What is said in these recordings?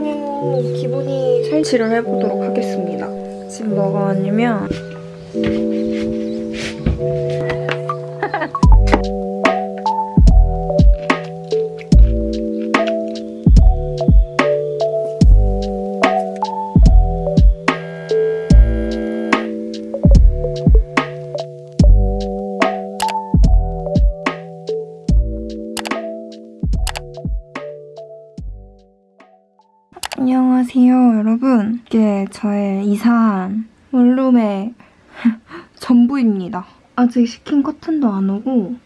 어, 기본이 설치를 해보도록 하겠습니다. 지금 뭐가 왔냐면 안녕하세요 여러분. 이게 저의 이사한 원룸의 전부입니다. 아직 시킨 커튼도 안 오고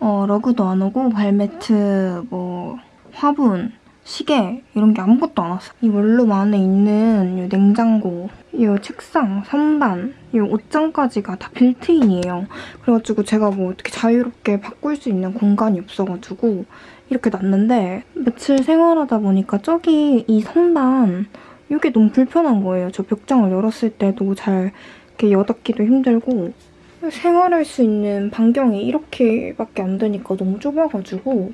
어, 러그도 안 오고 발매트 뭐 화분 시계 이런 게 아무것도 안 왔어요 이 원룸 안에 있는 이 냉장고 이 책상, 선반, 이 옷장까지가 다 빌트인이에요 그래가지고 제가 뭐 어떻게 자유롭게 바꿀 수 있는 공간이 없어가지고 이렇게 놨는데 며칠 생활하다 보니까 저기 이 선반 이게 너무 불편한 거예요. 저 벽장을 열었을 때도 잘 이렇게 여닫기도 힘들고 생활할 수 있는 반경이 이렇게밖에 안 되니까 너무 좁아가지고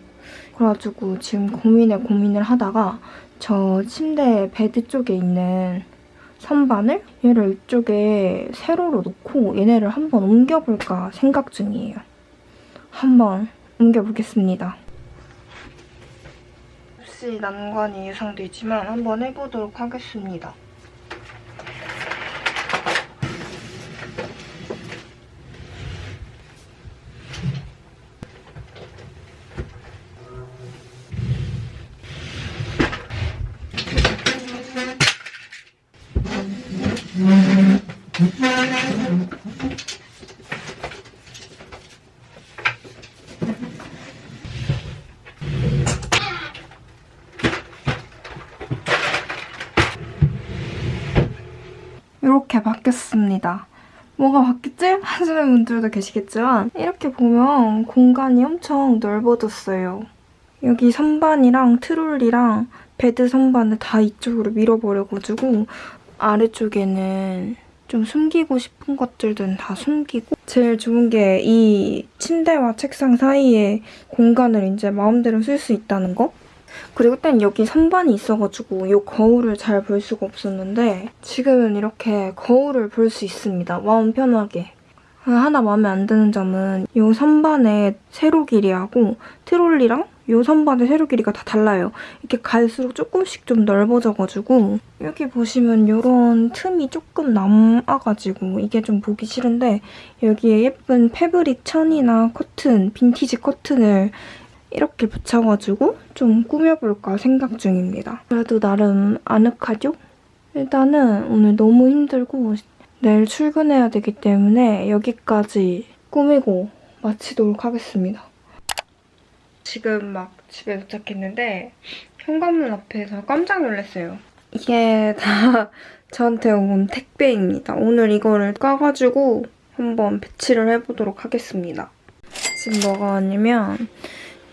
그래가지고 지금 고민에 고민을 하다가 저 침대 베드 쪽에 있는 선반을 얘를 이쪽에 세로로 놓고 얘네를 한번 옮겨볼까 생각 중이에요. 한번 옮겨보겠습니다. 혹시 난관이 예상되지만 한번 해보도록 하겠습니다. 이렇게 바뀌었습니다. 뭐가 바뀌지? 하시는 분들도 계시겠지만 이렇게 보면 공간이 엄청 넓어졌어요. 여기 선반이랑 트롤리랑 베드 선반을 다 이쪽으로 밀어버려가지고 아래쪽에는 좀 숨기고 싶은 것들은 다 숨기고 제일 좋은 게 이 침대와 책상 사이에 공간을 이제 마음대로 쓸 수 있다는 거? 그리고 그땐 여기 선반이 있어가지고 이 거울을 잘 볼 수가 없었는데 지금은 이렇게 거울을 볼 수 있습니다. 마음 편하게. 하나 마음에 안 드는 점은 이 선반의 세로 길이하고 트롤리랑 이 선반의 세로 길이가 다 달라요. 이렇게 갈수록 조금씩 좀 넓어져가지고 여기 보시면 이런 틈이 조금 남아가지고 이게 좀 보기 싫은데 여기에 예쁜 패브릭 천이나 커튼, 빈티지 커튼을 이렇게 붙여가지고 좀 꾸며볼까 생각 중입니다. 그래도 나름 아늑하죠? 일단은 오늘 너무 힘들고 내일 출근해야 되기 때문에 여기까지 꾸미고 마치도록 하겠습니다. 지금 막 집에 도착했는데 현관문 앞에서 깜짝 놀랐어요. 이게 다 저한테 온 택배입니다. 오늘 이거를 까가지고 한번 배치를 해보도록 하겠습니다. 지금 뭐가 왔냐면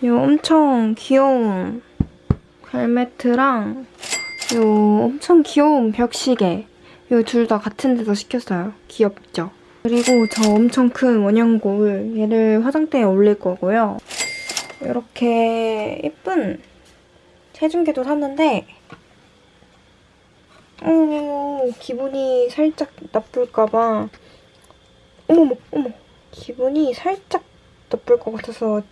이 엄청 귀여운 발매트랑 이 엄청 귀여운 벽시계 이 둘 다 같은 데서 시켰어요. 귀엽죠? 그리고 저 엄청 큰 원형 거울 얘를 화장대에 올릴 거고요. 이렇게 예쁜 체중계도 샀는데 어머 기분이 살짝 나쁠까봐 어머머 어머 기분이 살짝 나쁠 것 같아서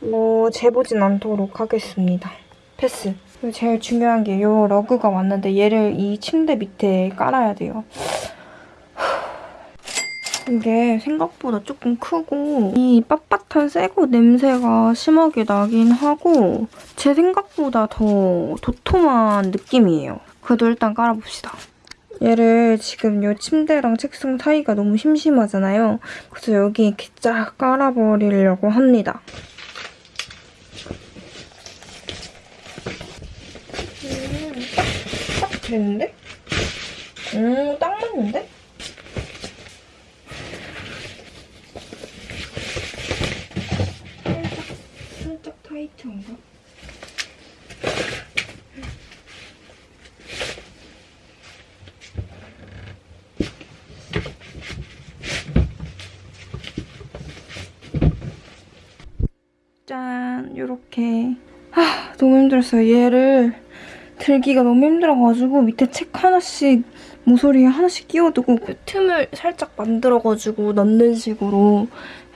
뭐 재보진 않도록 하겠습니다. 패스. 제일 중요한 게 이 러그가 왔는데 얘를 이 침대 밑에 깔아야 돼요. 이게 생각보다 조금 크고 이 빳빳한 새고 냄새가 심하게 나긴 하고 제 생각보다 더 도톰한 느낌이에요. 그래도 일단 깔아봅시다. 얘를 지금 이 침대랑 책상 사이가 너무 심심하잖아요. 그래서 여기 이렇게 쫙 깔아버리려고 합니다. 됐는데? 음, 딱 맞는데? 살짝, 살짝 타이트한가? 짠! 이렇게 아 너무 힘들었어요. 얘를 들기가 너무 힘들어가지고 밑에 책 하나씩 모서리에 하나씩 끼워두고 그 틈을 살짝 만들어가지고 넣는 식으로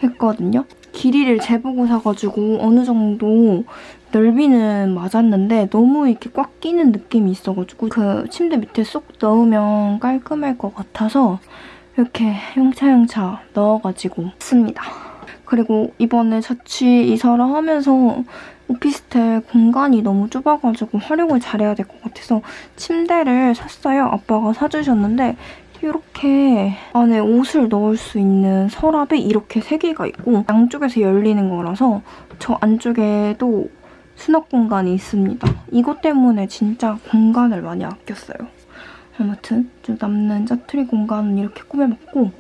했거든요. 길이를 재보고 사가지고 어느 정도 넓이는 맞았는데 너무 이렇게 꽉 끼는 느낌이 있어가지고 그 침대 밑에 쏙 넣으면 깔끔할 것 같아서 이렇게 용차용차 넣어가지고 씁니다. 그리고 이번에 자취 이사를 하면서 오피스텔 공간이 너무 좁아가지고 활용을 잘해야 될 것 같아서 침대를 샀어요. 아빠가 사주셨는데 이렇게 안에 옷을 넣을 수 있는 서랍이 이렇게 세 개가 있고 양쪽에서 열리는 거라서 저 안쪽에도 수납 공간이 있습니다. 이것 때문에 진짜 공간을 많이 아꼈어요. 아무튼 좀 남는 짜투리 공간은 이렇게 꾸며봤고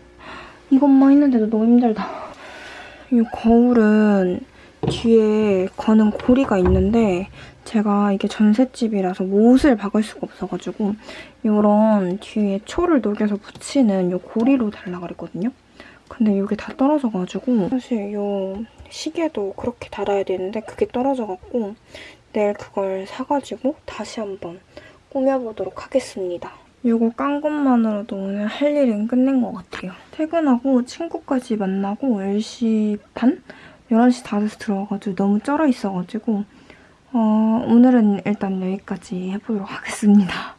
이것만 했는데도 너무 힘들다. 이 거울은 뒤에 거는 고리가 있는데 제가 이게 전셋집이라서 못을 박을 수가 없어가지고 이런 뒤에 초를 녹여서 붙이는 이 고리로 달라 그랬거든요. 근데 이게 다 떨어져가지고 사실 이 시계도 그렇게 달아야 되는데 그게 떨어져갖고 내일 그걸 사가지고 다시 한번 꾸며보도록 하겠습니다. 이거 깐 것만으로도 오늘 할 일은 끝낸 것 같아요. 퇴근하고 친구까지 만나고 10시 반? 11시 다 돼서 들어와가지고 너무 쩔어 있어가지고 어, 오늘은 일단 여기까지 해보도록 하겠습니다.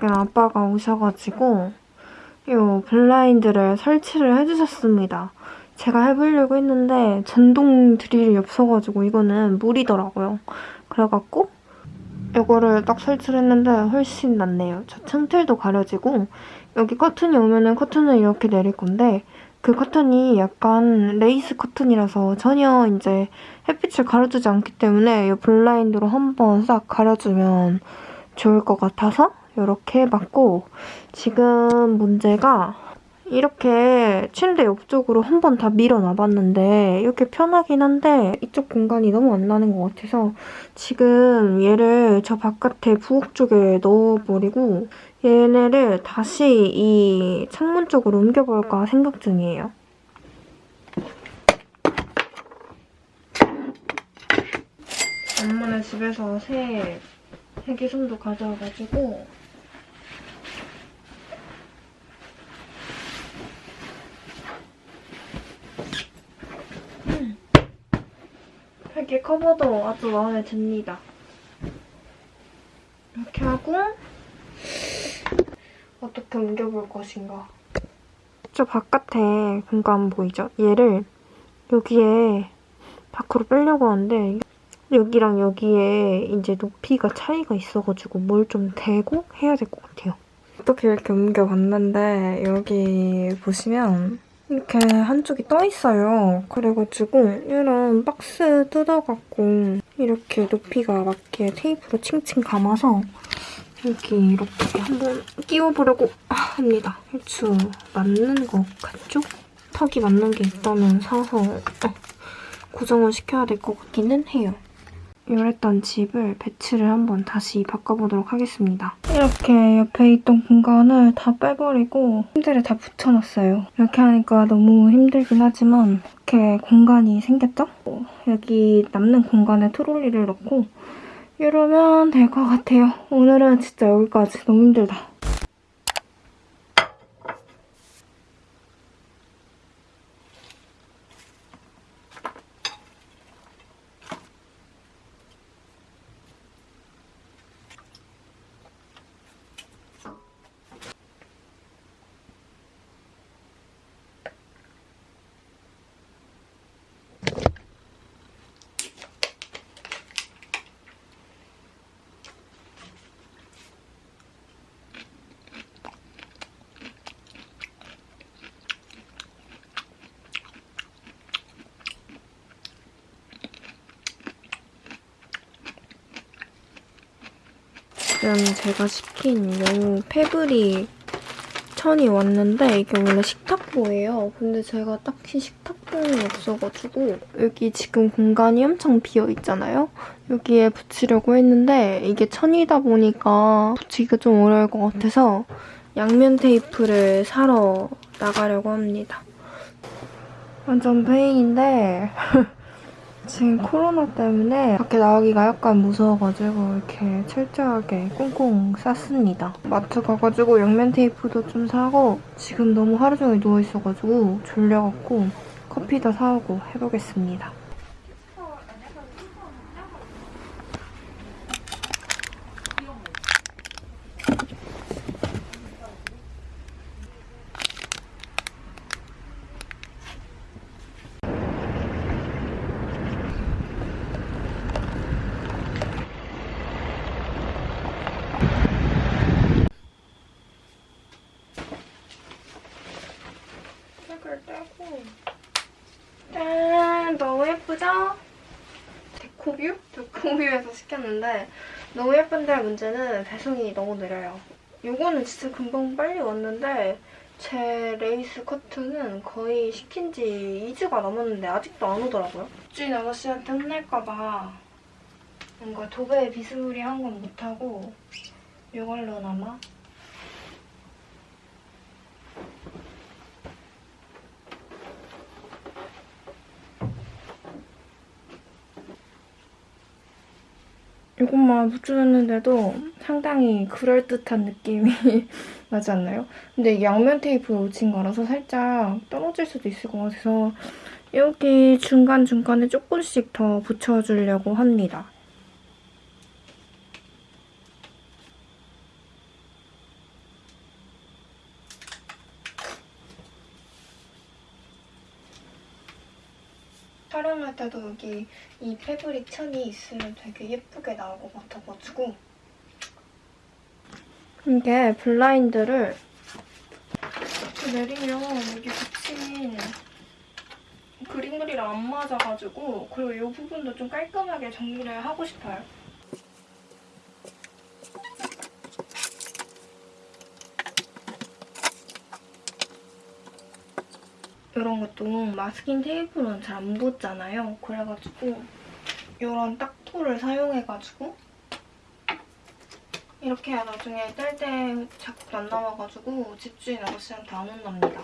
지금 아빠가 오셔가지고 이 블라인드를 설치를 해주셨습니다. 제가 해보려고 했는데 전동 드릴이 없어가지고 이거는 무리더라고요. 그래갖고 이거를 딱 설치를 했는데 훨씬 낫네요. 저 창틀도 가려지고 여기 커튼이 오면은 커튼을 이렇게 내릴 건데 그 커튼이 약간 레이스 커튼이라서 전혀 이제 햇빛을 가려주지 않기 때문에 이 블라인드로 한번 싹 가려주면 좋을 것 같아서 이렇게 해봤고 지금 문제가 이렇게 침대 옆쪽으로 한 번 다 밀어놔봤는데 이렇게 편하긴 한데 이쪽 공간이 너무 안 나는 것 같아서 지금 얘를 저 바깥에 부엌 쪽에 넣어버리고 얘네를 다시 이 창문 쪽으로 옮겨볼까 생각 중이에요. 엄마네 집에서 새 세계솜도 가져와가지고 이렇게 커버도 아주 마음에 듭니다. 이렇게 하고 어떻게 옮겨볼 것인가. 저 바깥에 공간 보이죠? 얘를 여기에 밖으로 빼려고 하는데 여기랑 여기에 이제 높이가 차이가 있어가지고 뭘 좀 대고 해야 될 것 같아요. 어떻게 이렇게 옮겨봤는데 여기 보시면 이렇게 한쪽이 떠 있어요. 그래가지고 이런 박스 뜯어갖고 이렇게 높이가 맞게 테이프로 칭칭 감아서 여기 이렇게 한번 끼워보려고 합니다. 얼추 맞는 것 같죠? 턱이 맞는 게 있다면 사서 어, 고정을 시켜야 될 것 같기는 해요. 이랬던 집을 배치를 한번 다시 바꿔보도록 하겠습니다. 이렇게 옆에 있던 공간을 다 빼버리고 침대를 다 붙여놨어요. 이렇게 하니까 너무 힘들긴 하지만 이렇게 공간이 생겼죠? 여기 남는 공간에 트롤리를 넣고 이러면 될 것 같아요. 오늘은 진짜 여기까지 너무 힘들다. 지금 제가 시킨 요 패브릭 천이 왔는데 이게 원래 식탁보예요. 근데 제가 딱히 식탁보는 없어가지고 여기 지금 공간이 엄청 비어있잖아요? 여기에 붙이려고 했는데 이게 천이다 보니까 붙이기가 좀 어려울 것 같아서 양면 테이프를 사러 나가려고 합니다. 완전 페인인데 지금 코로나 때문에 밖에 나가기가 약간 무서워가지고 이렇게 철저하게 꽁꽁 쌌습니다. 마트 가가지고 양면 테이프도 좀 사고 지금 너무 하루 종일 누워있어가지고 졸려갖고 커피도 사오고 해보겠습니다. 색을 떼고 짠! 너무 예쁘죠? 데코뷰? 데코뷰에서 시켰는데 너무 예쁜데 문제는 배송이 너무 느려요. 이거는 진짜 금방 빨리 왔는데 제 레이스 커튼은 거의 시킨 지 2주가 넘었는데 아직도 안 오더라고요. 주인 아저씨한테 혼날까봐 뭔가 도배에 비스무리한 건 못하고 이걸로나마 이것만 붙여놨는데도 상당히 그럴듯한 느낌이 나지 않나요? 근데 양면 테이프 놓친 거라서 살짝 떨어질 수도 있을 것 같아서 여기 중간중간에 조금씩 더 붙여주려고 합니다. 촬영할 때도 여기 이 패브릭 천이 있으면 되게 예쁘게 나올 것 같아가지고 이게 블라인드를 내리면 여기 붙인 그림그리랑 안 맞아가지고 그리고 이 부분도 좀 깔끔하게 정리를 하고 싶어요. 이런 것도 마스킹 테이프로는 잘 안 붙잖아요. 그래가지고 이런 딱토를 사용해가지고 이렇게 해야 나중에 뗄 때 자국도 안 남아가지고 집주인 아저씨한테 안 혼납니다.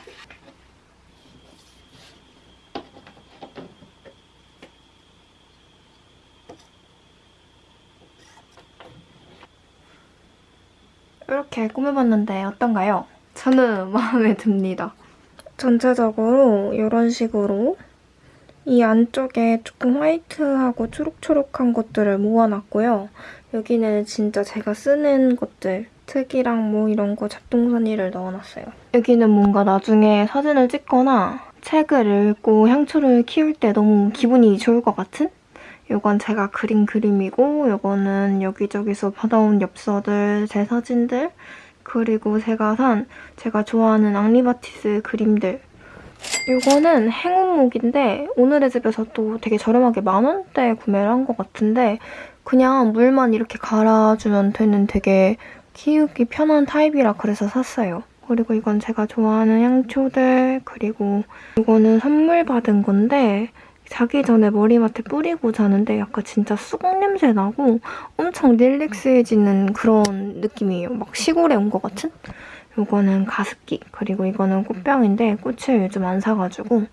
이렇게 꾸며봤는데 어떤가요? 저는 마음에 듭니다. 전체적으로 이런 식으로 이 안쪽에 조금 화이트하고 초록초록한 것들을 모아놨고요. 여기는 진짜 제가 쓰는 것들, 특이랑 뭐 이런 거 잡동사니를 넣어놨어요. 여기는 뭔가 나중에 사진을 찍거나 책을 읽고 향초를 키울 때 너무 기분이 좋을 것 같은? 이건 제가 그린 그림이고 이거는 여기저기서 받아온 엽서들, 제 사진들 그리고 제가 산 제가 좋아하는 앙리바티스 그림들 이거는 행운목인데 오늘의 집에서 또 되게 저렴하게 만 원대에 구매를 한 것 같은데 그냥 물만 이렇게 갈아주면 되는 되게 키우기 편한 타입이라 그래서 샀어요. 그리고 이건 제가 좋아하는 향초들 그리고 이거는 선물 받은 건데 자기 전에 머리맡에 뿌리고 자는데 약간 진짜 수국 냄새 나고 엄청 릴렉스해지는 그런 느낌이에요. 막 시골에 온 것 같은? 이거는 가습기 그리고 이거는 꽃병인데 꽃을 요즘 안 사가지고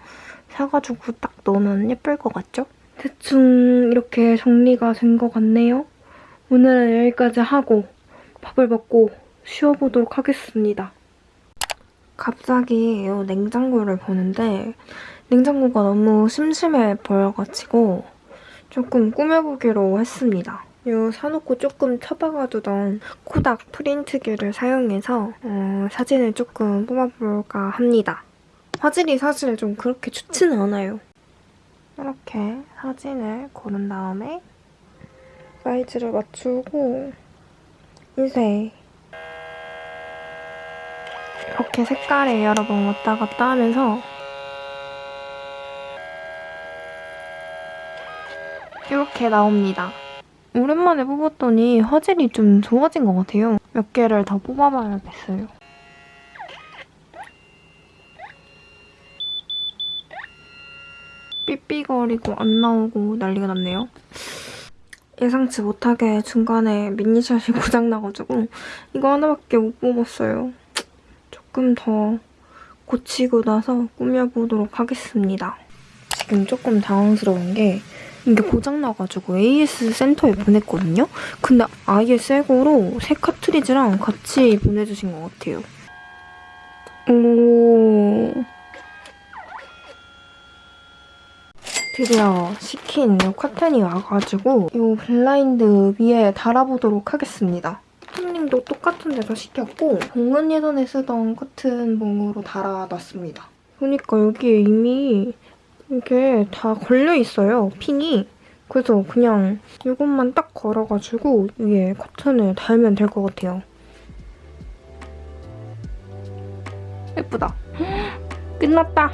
사가지고 딱 넣으면 예쁠 것 같죠? 대충 이렇게 정리가 된 것 같네요. 오늘은 여기까지 하고 밥을 먹고 쉬어보도록 하겠습니다. 갑자기 이 냉장고를 보는데 냉장고가 너무 심심해 보여가지고 조금 꾸며보기로 했습니다. 이 사놓고 조금 처박아두던 코닥 프린트기를 사용해서 어, 사진을 조금 뽑아볼까 합니다. 화질이 사실 좀 그렇게 좋지는 않아요. 이렇게 사진을 고른 다음에 사이즈를 맞추고 인쇄 이렇게 색깔에 여러 번 왔다 갔다 하면서 이렇게 나옵니다. 오랜만에 뽑았더니 화질이 좀 좋아진 것 같아요. 몇 개를 더 뽑아봐야겠어요. 삐삐거리고 안 나오고 난리가 났네요. 예상치 못하게 중간에 미니샷이 고장나가지고 이거 하나밖에 못 뽑았어요. 조금 더 고치고 나서 꾸며보도록 하겠습니다. 지금 조금 당황스러운 게 이게 고장나가지고 AS 센터에 보냈거든요? 근데 아예 새 거로 새 카트리지랑 같이 보내주신 것 같아요. 오... 드디어 시킨 이 커튼이 와가지고 이 블라인드 위에 달아보도록 하겠습니다. 손님도 똑같은 데서 시켰고 공원 예전에 쓰던 커튼 봉으로 달아놨습니다. 보니까 여기에 이미 이게 다 걸려있어요, 핀이. 그래서 그냥 이것만 딱 걸어가지고 위에 커튼을 달면 될 것 같아요. 예쁘다. 끝났다.